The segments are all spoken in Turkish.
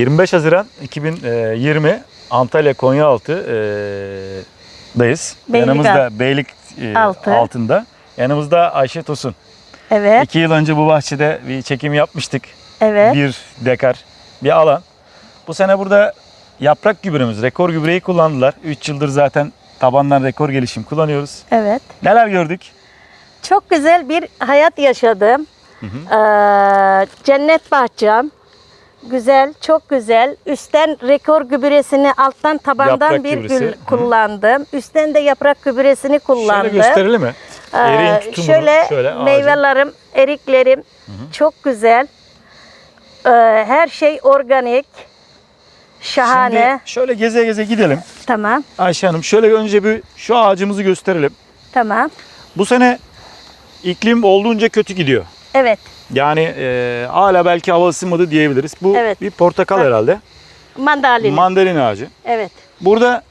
25 Haziran 2020 Antalya Konyaaltı e, dayız. Beylik Yanımızda Beylik e, Altı. altında. Yanımızda Ayşe Tosun. Evet, İki yıl önce bu bahçede bir çekim yapmıştık. evet. Bir dekar bir alan. Bu sene burada yaprak gübremiz, rekor gübreyi kullandılar. 3 yıldır zaten tabandan rekor gelişim kullanıyoruz. Evet. Neler gördük? Çok güzel bir hayat yaşadım. Ee, cennet bahçem. Güzel, çok güzel. Üstten rekor gübresini, alttan tabandan Yaprak bir gübresi. gül Hı. kullandım. Üstten de yaprak gübresini kullandım. Şöyle gösterelim mi? Ee, tutumunu şöyle, şöyle ağacın. meyvelerim, eriklerim çok güzel. Ee, her şey organik. Şahane. Şimdi şöyle geze geze gidelim. Tamam, Ayşe Hanım şöyle önce bir şu ağacımızı gösterelim. tamam. Bu sene iklim olduğunca kötü gidiyor. Evet, Yani e, hala belki hava ısınmadı diyebiliriz. Bu Evet. bir portakal Ha. herhalde. mandalina. Mandalina ağacı. evet. Burada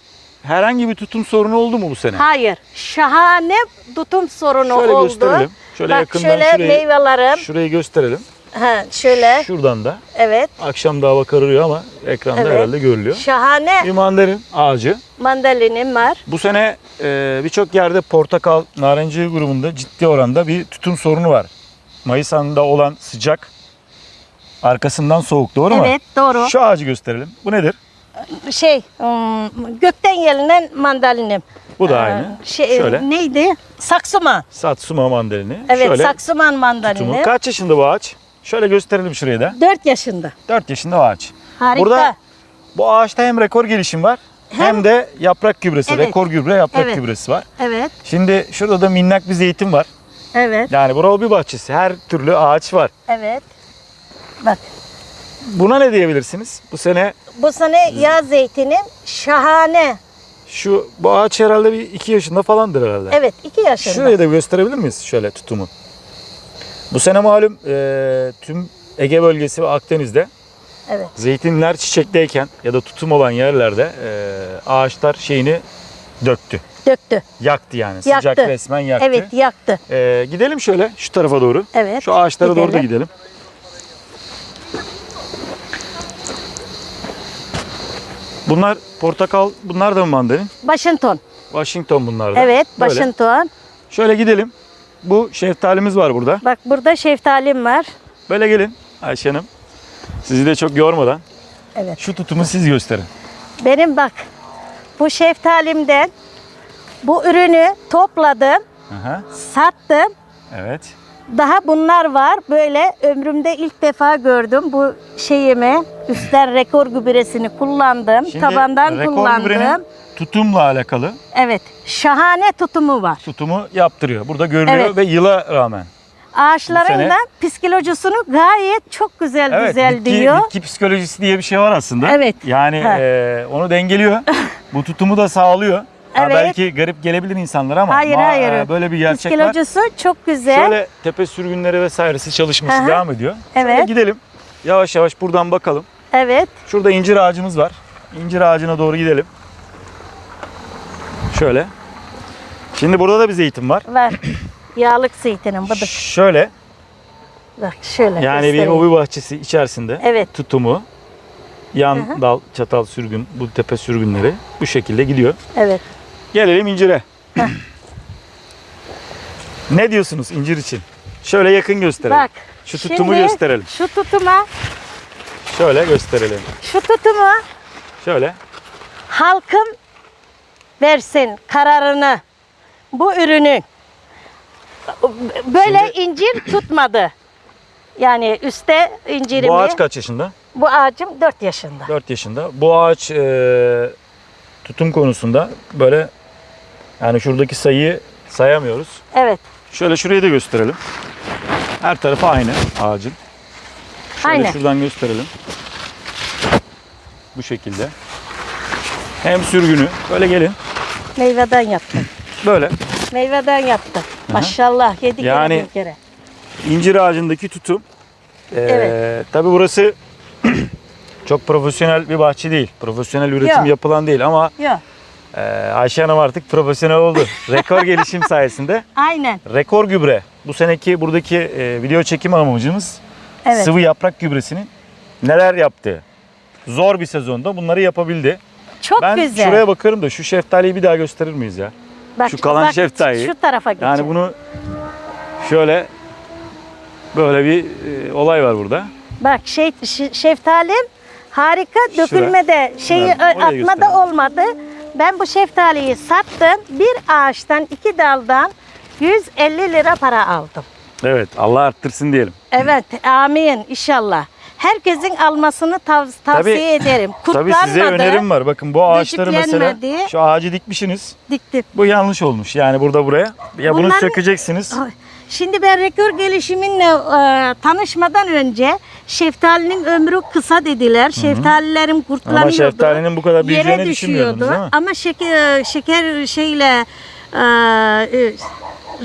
herhangi bir tutum sorunu oldu mu bu sene? Hayır, şahane tutum sorunu Şöyle oldu. gösterelim. Şöyle Bak yakından şöyle şurayı, meyvelerim. şurayı gösterelim. Ha, şöyle, Şuradan da. evet. Akşam da hava kararıyor ama ekranda Evet. herhalde görülüyor. Şahane Bir mandalin ağacı. mandalinim var. Bu sene e, birçok yerde portakal, narenciye grubunda ciddi oranda bir tutum sorunu var. Mayıs ayında olan sıcak arkasından soğuk doğru mu? Evet, doğru. Şu ağacı gösterelim. Bu nedir? Şey, ım, gökten gelinen mandalinim. Bu da Ee, aynı. Şey, Şöyle. Neydi? Saksuma. Satsuma mandalini. Evet, Şöyle saksuman tutumu. mandalini. Kaç yaşında bu ağaç? Şöyle gösterelim şurayı da. 4 yaşında. 4 yaşında ağaç. Harika. Burada bu ağaçta hem rekor gelişim var hem, Hem- de yaprak gübresi, Evet. rekor gübre yaprak Evet. gübresi var. Evet, Şimdi şurada da minnak bir zeytin var. Evet, Yani bu hobi bahçesi. Her türlü ağaç var. evet. Bak, Buna ne diyebilirsiniz? Bu sene bu sene yağ zeytinim şahane. şu bu ağaç herhalde bir 2 yaşında falandır herhalde. Evet, 2 yaşında. Şurayı da gösterebilir miyiz şöyle tutumu? Bu sene malum e, tüm Ege bölgesi ve Akdeniz'de Evet, zeytinler çiçekteyken ya da tutum olan yerlerde e, ağaçlar şeyini döktü. Döktü. Yaktı yani. Yaktı. Sıcak resmen yaktı. Evet, yaktı. E, gidelim şöyle şu tarafa doğru. Evet. Şu ağaçlara doğru da gidelim. gidelim. Bunlar portakal, bunlar da mı mandalin? Washington. Washington bunlar da. Evet, Böyle. Washington. Şöyle gidelim. Bu şeftalimiz var burada. Bak burada şeftalim var. Böyle gelin Ayşe Hanım. Sizi de çok yormadan Evet. şu tutumu siz gösterin. Benim bak bu şeftalimden bu ürünü topladım, Aha, sattım. evet. Daha bunlar var. Böyle ömrümde ilk defa gördüm bu şeyimi. Üstten rekor gübresini kullandım. Şimdi tabandan rekor kullandım. gübrenin tutumla alakalı Evet. Şahane tutumu var. tutumu yaptırıyor. Burada görülüyor Evet. ve yıla rağmen. Ağaçların da psikolojisini gayet çok güzel Evet, güzel bitki, diyor. bitki psikolojisi diye bir şey var aslında. Evet. Yani Ha. e, onu dengeliyor. Bu tutumu da sağlıyor. Ha, Evet. belki garip gelebilir insanlara ama Hayır ma- hayır. e, böyle bir gerçek var. Psikolojisi çok güzel. Şöyle tepe sürgünleri vesairesi çalışması hı. devam ediyor. Şöyle Evet. gidelim. Yavaş yavaş buradan bakalım. Evet. Şurada incir ağacımız var. İncir ağacına doğru gidelim. Şöyle. Şimdi burada da bir zeytin var. Var. Yağlık zeytinim budur. Şöyle. Bak şöyle Yani bir göstereyim. hobi bahçesi içerisinde Evet. tutumu, yan dal, çatal sürgün, bu tepe sürgünleri bu şekilde gidiyor. Evet. Gelelim incire. ne diyorsunuz incir için? Şöyle yakın gösterelim. Bak. Şu tutumu şimdi gösterelim. Şu tutuma, Şöyle gösterelim. şu tutumu Şöyle. halkım versin kararını. Bu ürünün böyle incir tutmadı. Yani üstte incirimi. Bu ağaç kaç yaşında? Bu ağacım 4 yaşında. 4 yaşında. Bu ağaç e, tutum konusunda böyle yani şuradaki sayıyı sayamıyoruz. Evet. Şöyle şurayı da gösterelim. Her tarafı aynı ağacın. Şöyle Aynen. şuradan gösterelim. Bu şekilde. Hem sürgünü. Böyle gelin. Meyveden yaptım. Böyle. Meyveden yaptım. Maşallah 7 Yani- kere bir kere. incir ağacındaki tutum. Ee, Evet. Tabii burası çok profesyonel bir bahçe değil. Profesyonel üretim Yok. yapılan değil ama Yok. E, Ayşe Hanım artık profesyonel oldu. Rekor gelişim sayesinde. Aynen. Rekor gübre. Bu seneki buradaki e, video çekim amacımız Evet. sıvı yaprak gübresinin neler yaptığı. zor bir sezonda bunları yapabildi. Çok ben güzel. şuraya bakarım da şu şeftaliyi bir daha gösterir miyiz ya? Bak, şu kalan bak, şeftaliyi. Şu tarafa geçelim. Yani bunu şöyle böyle bir e, olay var burada. Bak şey şeftalim harika dökülmede şeyi Evet, atmada gösterelim. olmadı. Ben bu şeftaliyi sattım. Bir ağaçtan iki daldan 150 lira para aldım. Evet Allah arttırsın diyelim. Evet amin inşallah. Herkesin almasını tav- tavsiye ederim. Tabii Kurtlanmadı. size önerim var. Bakın bu ağaçları mesela şu ağacı dikmişsiniz. Diktim. Bu yanlış olmuş. Yani burada buraya. Ya bunu Bunların- sökeceksiniz. Şimdi ben rekor gelişiminle e, tanışmadan önce şeftalinin ömrü kısa dediler. Şeftalilerim kurtlanıyordu. Ama şeftalinin bu kadar büyüyeceğini düşünmüyordunuz değil mi? Ama şeker, şeker şeyle e, e,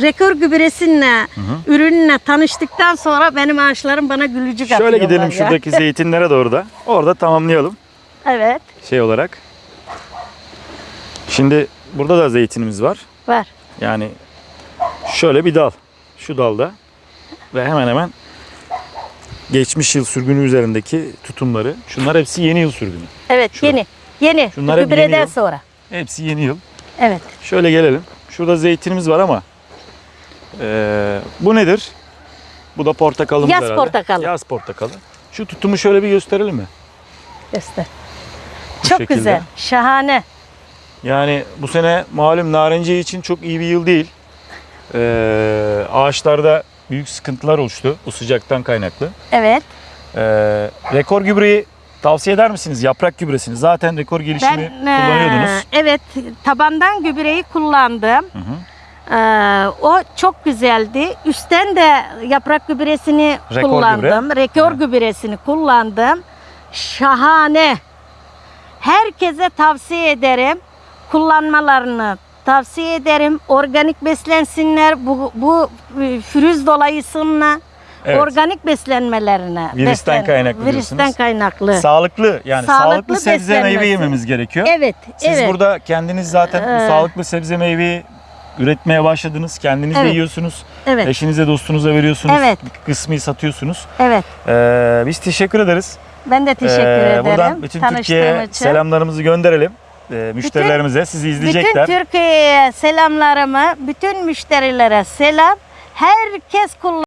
rekor gübresinle ürünle tanıştıktan sonra benim ağaçlarım bana gülücük Şöyle atıyorlar gidelim ya. şuradaki zeytinlere doğru da. Orada tamamlayalım Evet şey olarak. Şimdi burada da zeytinimiz var. var. Yani şöyle bir dal. Şu dalda ve hemen hemen geçmiş yıl sürgünü üzerindeki tutumları. Şunlar hepsi yeni yıl sürgünü. Evet Şu. yeni. Yeni. Şunlar hep yeni yıl. sonra. Hepsi yeni yıl. Evet. Şöyle gelelim. Şurada zeytinimiz var ama eee, bu nedir? Bu da portakalımız Yaz herhalde. portakalı. Yaz portakalı. Şu tutumu şöyle bir gösterelim mi? Göster. Bu Çok şekilde. güzel. Şahane. Yani bu sene malum narenciye için çok iyi bir yıl değil. Eee, ağaçlarda büyük sıkıntılar oluştu bu sıcaktan kaynaklı. Evet. Eee, rekor gübreyi tavsiye eder misiniz? Yaprak gübresini. Zaten rekor gelişimi Ben kullanıyordunuz. eee, evet tabandan gübreyi kullandım. Hı hı. Eee, o çok güzeldi. Üstten de yaprak gübresini Rekor kullandım. Rekor Ha. gübresini kullandım. Şahane. Herkese tavsiye ederim. Kullanmalarını tavsiye ederim. Organik beslensinler. Bu, bu e, pürüz dolayısıyla Evet. organik beslenmelerine. Virüsten beslen- kaynaklı Virüsten diyorsunuz. kaynaklı. Sağlıklı yani sağlıklı, Sağlıklı sebze meyve yememiz gerekiyor. evet, Siz evet. burada kendiniz zaten bu Ee. sağlıklı sebze meyveyi üretmeye başladınız. Kendiniz de Evet. yiyorsunuz. Evet. Eşinize dostunuza veriyorsunuz. Evet. Bir kısmı satıyorsunuz. Evet. Ee, biz teşekkür ederiz. Ben de teşekkür Ee, ederim. Buradan bütün tanıştığım Türkiye'ye için. selamlarımızı gönderelim. Ee, müşterilerimize sizi izleyecekler. Bütün Türkiye'ye selamlarımı, bütün müşterilere selam. Herkes kullan